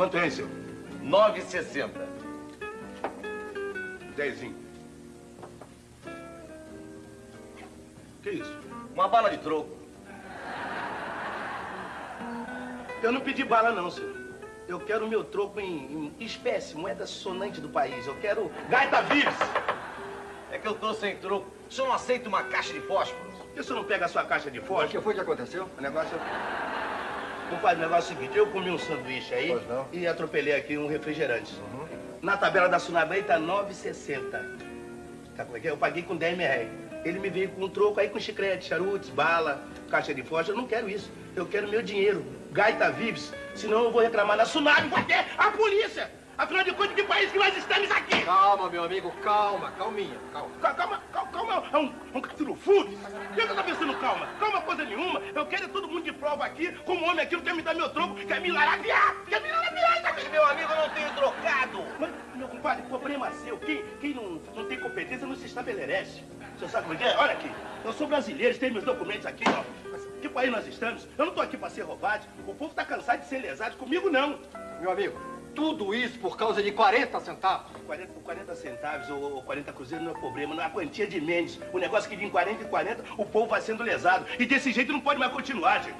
Quanto é, seu? 9,60. Dezinho. Que isso? Uma bala de troco. Eu não pedi bala, não, senhor. Eu quero o meu troco em, em espécie, moeda sonante do país. Eu quero gaita vives. É que eu tô sem troco. O senhor não aceita uma caixa de fósforos? Por que o senhor não pega a sua caixa de fósforo? O que foi que aconteceu? O negócio... Compadre, o negócio é o seguinte. Eu comi um sanduíche aí e atropelei aqui um refrigerante. Na tabela da Sunabem tá 9,60. Tá como é é? Eu paguei com 10 reais. Ele me veio com um troco aí com chiclete, charutos, bala, caixa de fósforo. Eu não quero isso. Eu quero meu dinheiro. Gaita Vives. Senão eu vou reclamar na Sunab. Vai ter a polícia. Afinal de contas, que país que nós estamos aqui? Calma, meu amigo, calma, calminha, calma. Calma, calma, calma, é um, um capítulo fundo. O que você tá pensando calma? Calma coisa nenhuma. Eu quero é todo mundo de prova aqui, como homem aqui não quer me dar meu troco, quer me larabiar, quer me larabiar, tá Meu amigo, eu não tenho trocado. Mas, meu compadre, problema seu. Quem, quem não, não tem competência não se estabelece. Você sabe como é que é? Olha aqui. Eu sou brasileiro, tenho meus documentos aqui, ó. Mas que país nós estamos? Eu não tô aqui pra ser roubado. O povo tá cansado de ser lesado. Comigo, não. Meu amigo, tudo isso por causa de 40 centavos. 40, por 40 centavos ou, ou 40 cruzeiros não é problema, não é a quantia de Mendes. O negócio é que de em 40 em 40 o povo vai sendo lesado. E desse jeito não pode mais continuar, gente.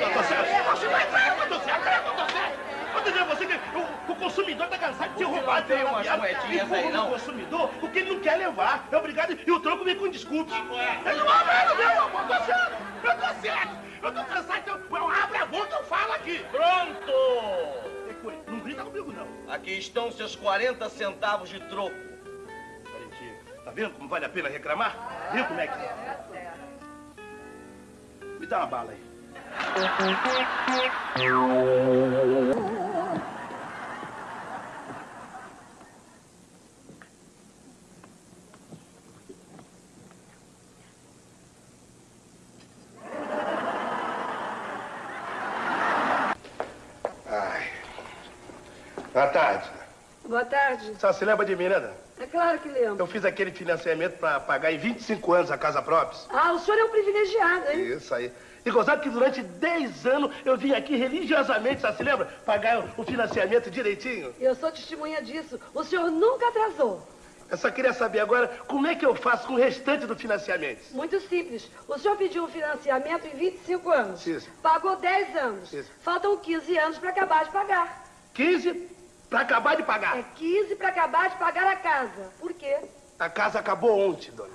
Eu tô certo? Você vai certo, eu tô certo, eu tô certo. Eu tô dizendo a você que o, o consumidor tá cansado de ser roubado. tem umas moedinhas E aí, o não? consumidor, o que ele não quer levar. É obrigado. E o troco vem com desculpas. Eu não vou ver, meu amor, eu tô certo. Eu tô certo. Aqui estão seus 40 centavos de troco. Valentim, tá vendo como vale a pena reclamar? Viu como é que é? Me dá uma bala aí. Boa tarde. Boa tarde. Só se lembra de mim, né, Dana? É claro que lembro. Eu fiz aquele financiamento para pagar em 25 anos a casa própria. Ah, o senhor é um privilegiado, hein? Isso aí. E gozado que durante 10 anos eu vim aqui religiosamente, só se lembra? Pagar o financiamento direitinho. Eu sou testemunha disso. O senhor nunca atrasou. Eu só queria saber agora como é que eu faço com o restante do financiamento. Muito simples. O senhor pediu um financiamento em 25 anos. Isso. Pagou 10 anos. Isso. Faltam 15 anos para acabar de pagar. 15 para acabar de pagar. É 15 para acabar de pagar a casa. Por quê? A casa acabou ontem, dona.